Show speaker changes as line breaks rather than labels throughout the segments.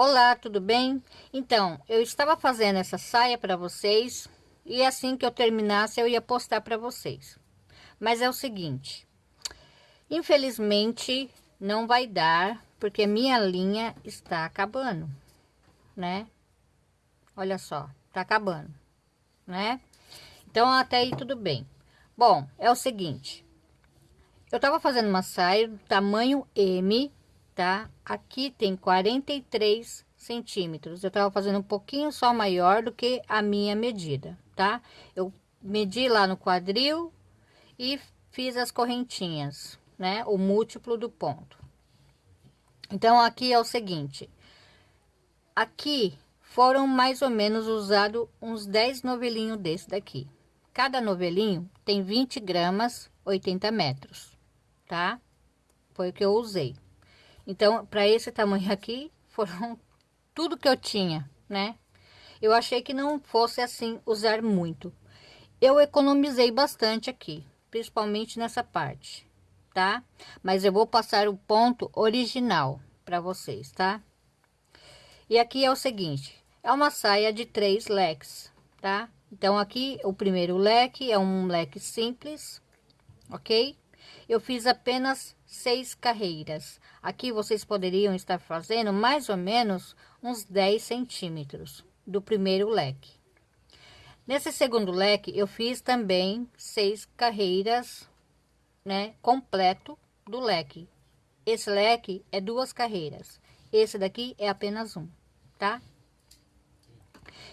Olá, tudo bem? Então, eu estava fazendo essa saia para vocês e assim que eu terminasse eu ia postar para vocês. Mas é o seguinte, infelizmente não vai dar porque minha linha está acabando, né? Olha só, tá acabando, né? Então até aí tudo bem. Bom, é o seguinte, eu tava fazendo uma saia do tamanho M tá? Aqui tem 43 centímetros. Eu tava fazendo um pouquinho só maior do que a minha medida, tá? Eu medi lá no quadril e fiz as correntinhas, né? O múltiplo do ponto. Então, aqui é o seguinte. Aqui foram mais ou menos usados uns 10 novelinhos desse daqui. Cada novelinho tem 20 gramas, 80 metros, tá? Foi o que eu usei. Então, para esse tamanho aqui, foram tudo que eu tinha, né? Eu achei que não fosse assim usar muito. Eu economizei bastante aqui, principalmente nessa parte, tá? Mas eu vou passar o ponto original para vocês, tá? E aqui é o seguinte, é uma saia de três leques, tá? Então aqui o primeiro leque é um leque simples, ok? Eu fiz apenas seis carreiras. Aqui vocês poderiam estar fazendo mais ou menos uns 10 centímetros do primeiro leque. Nesse segundo leque, eu fiz também seis carreiras, né, completo do leque. Esse leque é duas carreiras. Esse daqui é apenas um, tá?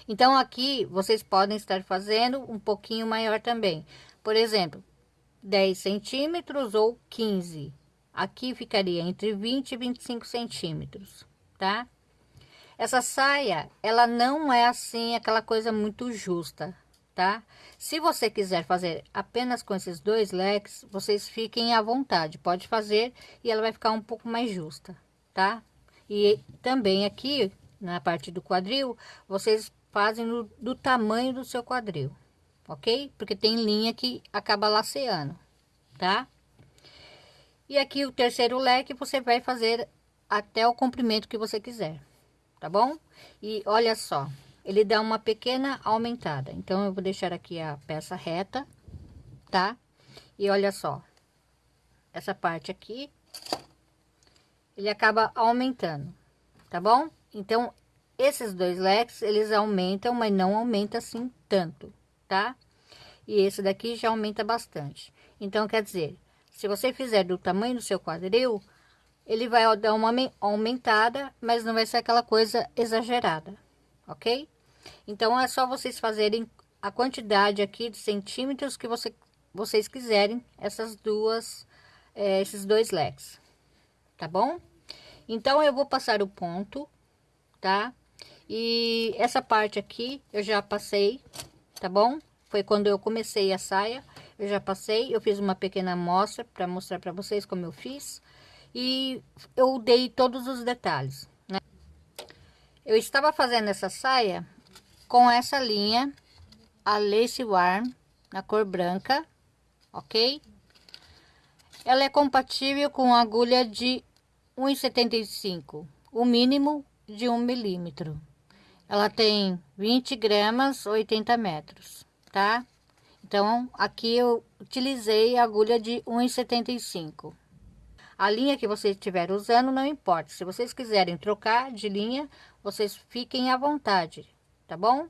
Então, aqui vocês podem estar fazendo um pouquinho maior também. Por exemplo, 10 centímetros ou 15. Aqui ficaria entre 20 e 25 centímetros, tá? Essa saia, ela não é assim aquela coisa muito justa, tá? Se você quiser fazer apenas com esses dois leques, vocês fiquem à vontade, pode fazer e ela vai ficar um pouco mais justa, tá? E também aqui, na parte do quadril, vocês fazem no, do tamanho do seu quadril, ok? Porque tem linha que acaba laceando, tá? E aqui o terceiro leque você vai fazer até o comprimento que você quiser, tá bom? E olha só, ele dá uma pequena aumentada. Então, eu vou deixar aqui a peça reta, tá? E olha só, essa parte aqui, ele acaba aumentando, tá bom? Então, esses dois leques, eles aumentam, mas não aumenta assim tanto, tá? E esse daqui já aumenta bastante. Então, quer dizer, se você fizer do tamanho do seu quadril, ele vai dar uma aumentada, mas não vai ser aquela coisa exagerada, ok? Então, é só vocês fazerem a quantidade aqui de centímetros que você, vocês quiserem, essas duas, é, esses dois leques, tá bom? Então, eu vou passar o ponto, tá? E essa parte aqui eu já passei, tá bom? Foi quando eu comecei a saia, eu já passei, eu fiz uma pequena amostra para mostrar para vocês como eu fiz. E eu dei todos os detalhes, né? Eu estava fazendo essa saia com essa linha, a Lace Warm, na cor branca, ok? Ela é compatível com agulha de 1,75, o mínimo de 1 milímetro. Ela tem 20 gramas, 80 metros tá? Então, aqui eu utilizei a agulha de 1,75. A linha que vocês estiverem usando, não importa. Se vocês quiserem trocar de linha, vocês fiquem à vontade, tá bom?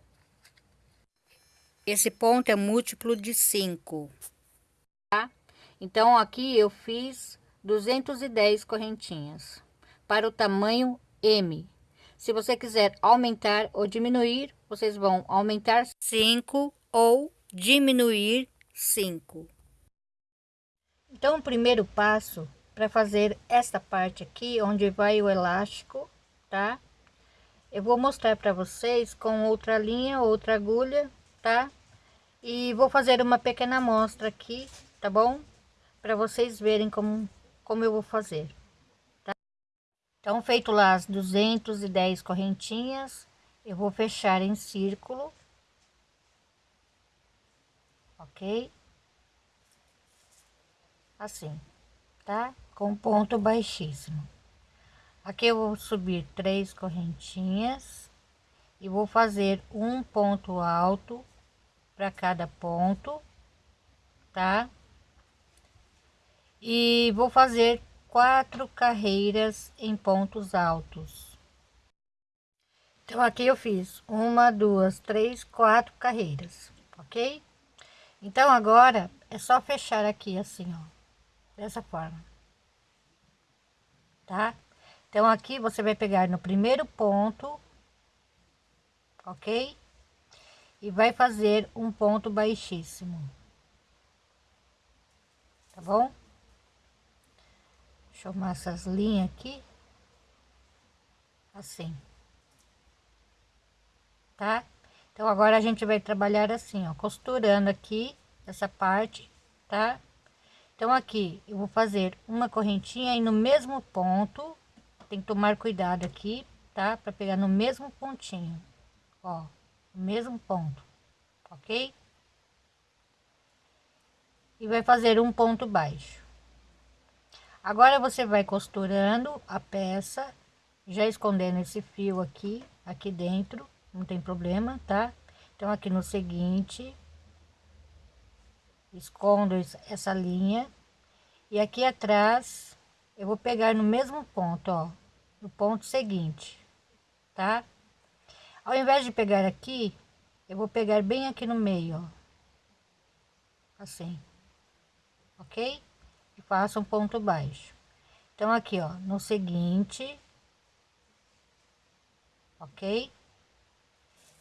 Esse ponto é múltiplo de 5, tá? Então, aqui eu fiz 210 correntinhas para o tamanho M. Se você quiser aumentar ou diminuir, vocês vão aumentar 5 ou diminuir 5. Então, o primeiro passo para fazer esta parte aqui, onde vai o elástico, tá? Eu vou mostrar para vocês com outra linha, outra agulha, tá? E vou fazer uma pequena amostra aqui, tá bom? Para vocês verem como, como eu vou fazer, tá? Então, feito lá as 210 correntinhas, eu vou fechar em círculo, ok? Assim, tá? Com ponto baixíssimo. Aqui eu vou subir três correntinhas e vou fazer um ponto alto para cada ponto, tá? E vou fazer quatro carreiras em pontos altos. Então aqui eu fiz uma, duas, três, quatro carreiras, ok? Então agora é só fechar aqui assim, ó, dessa forma, tá? Então aqui você vai pegar no primeiro ponto, ok? E vai fazer um ponto baixíssimo. Tá bom? Deixa eu arrumar essas linhas aqui. Assim. Tá? Então agora a gente vai trabalhar assim, ó, costurando aqui essa parte, tá? Então aqui eu vou fazer uma correntinha e no mesmo ponto tem que tomar cuidado aqui, tá? Para pegar no mesmo pontinho, ó, no mesmo ponto, ok? E vai fazer um ponto baixo. Agora você vai costurando a peça, já escondendo esse fio aqui, aqui dentro, não tem problema, tá? Então aqui no seguinte, escondo essa linha e aqui atrás eu vou pegar no mesmo ponto, ó, no ponto seguinte, tá? Ao invés de pegar aqui, eu vou pegar bem aqui no meio, ó, assim, ok? E faço um ponto baixo. Então, aqui, ó, no seguinte, ok?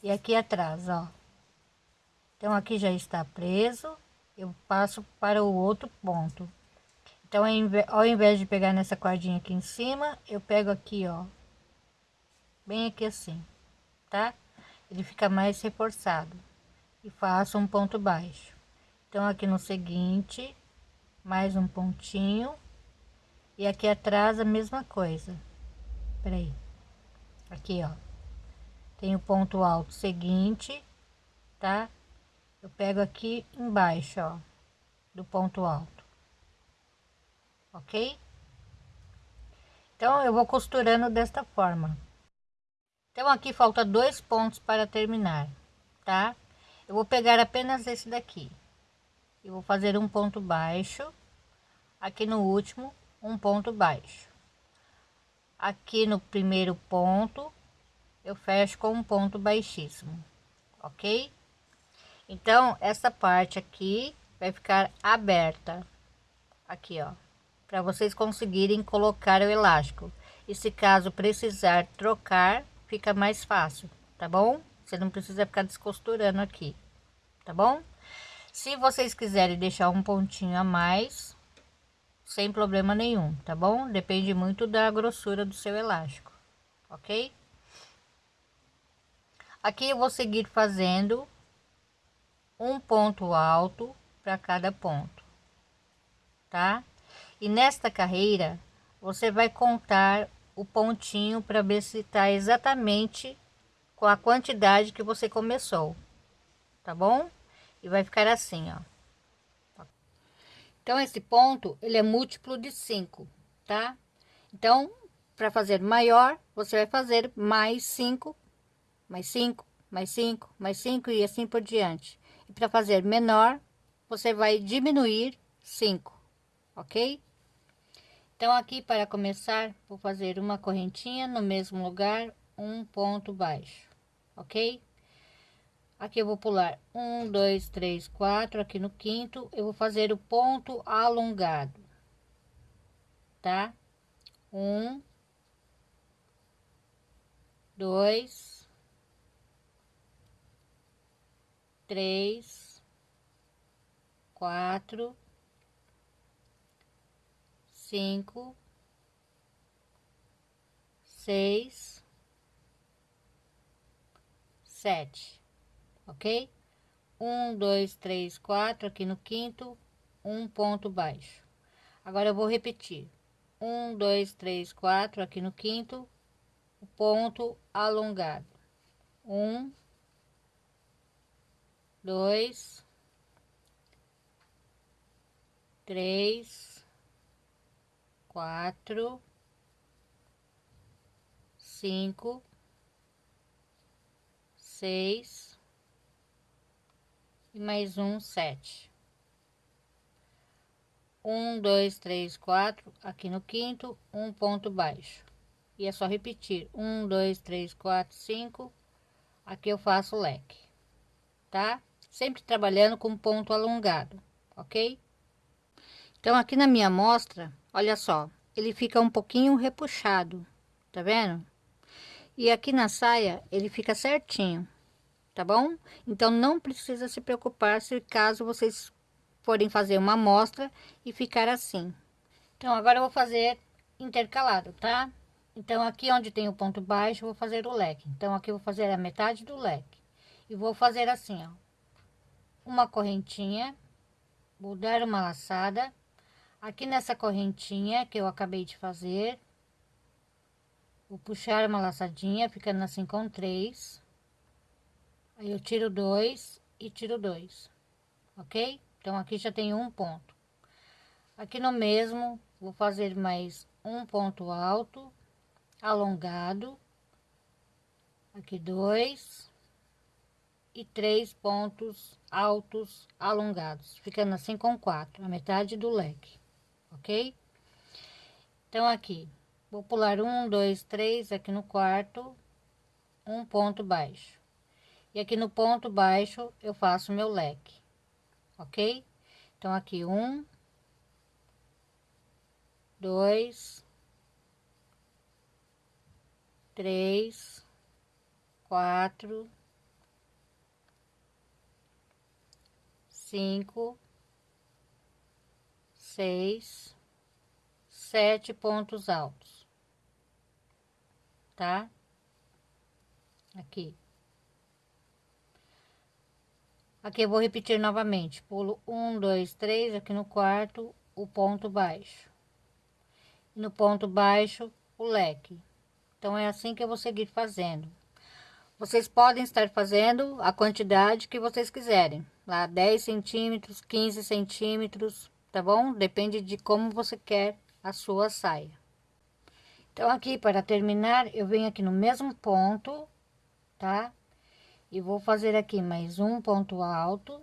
E aqui atrás, ó. Então, aqui já está preso, eu passo para o outro ponto. Então, ao invés de pegar nessa cordinha aqui em cima, eu pego aqui, ó, bem aqui assim, tá? Ele fica mais reforçado. E faço um ponto baixo. Então, aqui no seguinte, mais um pontinho. E aqui atrás a mesma coisa. Peraí. Aqui, ó. Tem o ponto alto seguinte, tá? Eu pego aqui embaixo, ó, do ponto alto ok? Então, eu vou costurando desta forma. Então, aqui falta dois pontos para terminar, tá? Eu vou pegar apenas esse daqui. E vou fazer um ponto baixo. Aqui no último, um ponto baixo. Aqui no primeiro ponto, eu fecho com um ponto baixíssimo, ok? Então, essa parte aqui vai ficar aberta. Aqui, ó para vocês conseguirem colocar o elástico. E se caso precisar trocar, fica mais fácil, tá bom? Você não precisa ficar descosturando aqui, tá bom? Se vocês quiserem deixar um pontinho a mais, sem problema nenhum, tá bom? Depende muito da grossura do seu elástico, ok? Aqui eu vou seguir fazendo um ponto alto para cada ponto, tá? E nesta carreira, você vai contar o pontinho para ver se está exatamente com a quantidade que você começou, tá bom? E vai ficar assim, ó. Então, esse ponto, ele é múltiplo de 5, tá? Então, para fazer maior, você vai fazer mais 5, mais 5, mais 5, mais 5 e assim por diante. E para fazer menor, você vai diminuir 5, ok? Então, aqui para começar, vou fazer uma correntinha no mesmo lugar, um ponto baixo, ok? Aqui eu vou pular um, dois, três, quatro. Aqui no quinto, eu vou fazer o ponto alongado, tá? Um, dois, três, quatro cinco, seis, sete, ok? Um, dois, três, quatro, aqui no quinto, um ponto baixo. Agora eu vou repetir. Um, dois, três, quatro, aqui no quinto, ponto alongado. Um, dois, três, quatro, cinco, seis. E mais um sete. Um, dois, três, quatro, aqui no quinto, um ponto baixo. E é só repetir, um, dois, três, quatro, cinco, aqui eu faço leque, tá? Sempre trabalhando com ponto alongado, ok? Então, aqui na minha amostra, olha só, ele fica um pouquinho repuxado, tá vendo? E aqui na saia, ele fica certinho, tá bom? Então, não precisa se preocupar se caso vocês forem fazer uma amostra e ficar assim. Então, agora eu vou fazer intercalado, tá? Então, aqui onde tem o ponto baixo, vou fazer o leque. Então, aqui eu vou fazer a metade do leque. E vou fazer assim, ó. Uma correntinha, vou dar uma laçada. Aqui nessa correntinha que eu acabei de fazer, vou puxar uma laçadinha, ficando assim com três. Aí eu tiro dois e tiro dois, ok? Então, aqui já tem um ponto. Aqui no mesmo, vou fazer mais um ponto alto, alongado. Aqui dois. E três pontos altos alongados, ficando assim com quatro, a metade do leque, ok? Então, aqui, vou pular um, dois, três, aqui no quarto, um ponto baixo. E aqui no ponto baixo, eu faço meu leque ok? Então, aqui um, dois, três, quatro, cinco, seis, sete pontos altos, tá? Aqui. Aqui eu vou repetir novamente, pulo um, dois, três, aqui no quarto, o ponto baixo. No ponto baixo, o leque. Então, é assim que eu vou seguir fazendo. Vocês podem estar fazendo a quantidade que vocês quiserem. Lá 10 centímetros, 15 centímetros, tá bom? Depende de como você quer a sua saia. Então, aqui para terminar, eu venho aqui no mesmo ponto, tá? e vou fazer aqui mais um ponto alto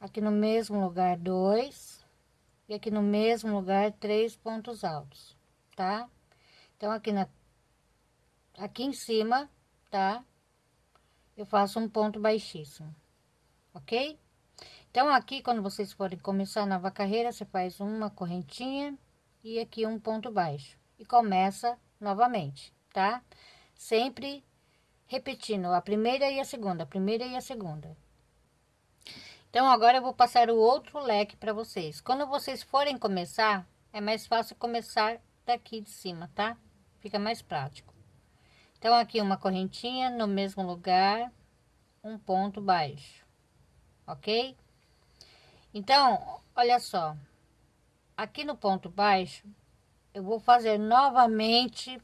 aqui no mesmo lugar dois e aqui no mesmo lugar três pontos altos tá então aqui na aqui em cima tá eu faço um ponto baixíssimo ok então aqui quando vocês forem começar a nova carreira você faz uma correntinha e aqui um ponto baixo e começa novamente tá sempre repetindo a primeira e a segunda, a primeira e a segunda. Então, agora eu vou passar o outro leque para vocês. Quando vocês forem começar, é mais fácil começar daqui de cima, tá? Fica mais prático. Então, aqui uma correntinha no mesmo lugar, um ponto baixo, ok? Então, olha só, aqui no ponto baixo, eu vou fazer novamente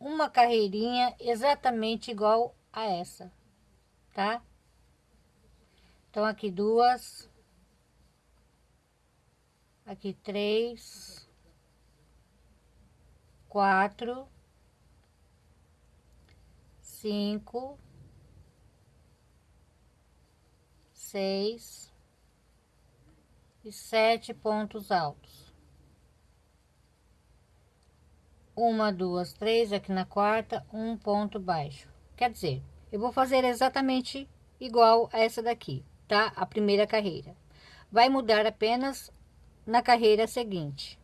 uma carreirinha exatamente igual a essa, tá? Então, aqui duas, aqui três, quatro, cinco, seis e sete pontos altos. uma, duas, três, aqui na quarta, um ponto baixo. Quer dizer, eu vou fazer exatamente igual a essa daqui, tá? A primeira carreira. Vai mudar apenas na carreira seguinte.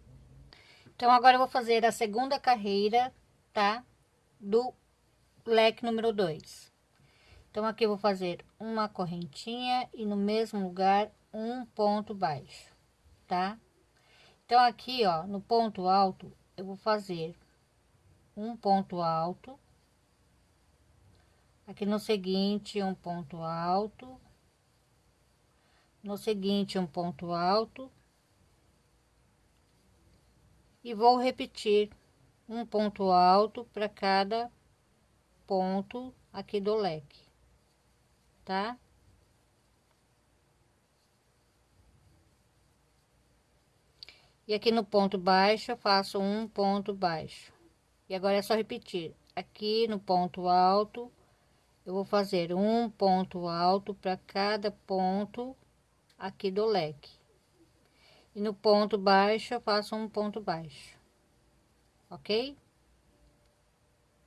Então, agora eu vou fazer a segunda carreira, tá? Do leque número 2. Então, aqui vou fazer uma correntinha e no mesmo lugar um ponto baixo, tá? Então, aqui, ó, no ponto alto, eu vou fazer um ponto alto aqui no seguinte um ponto alto no seguinte um ponto alto e vou repetir um ponto alto para cada ponto aqui do leque tá E aqui no ponto baixo, eu faço um ponto baixo, E agora é só repetir. Aqui no ponto alto, eu vou fazer um ponto alto para cada ponto aqui do leque. E no ponto baixo, eu faço um ponto baixo. Ok?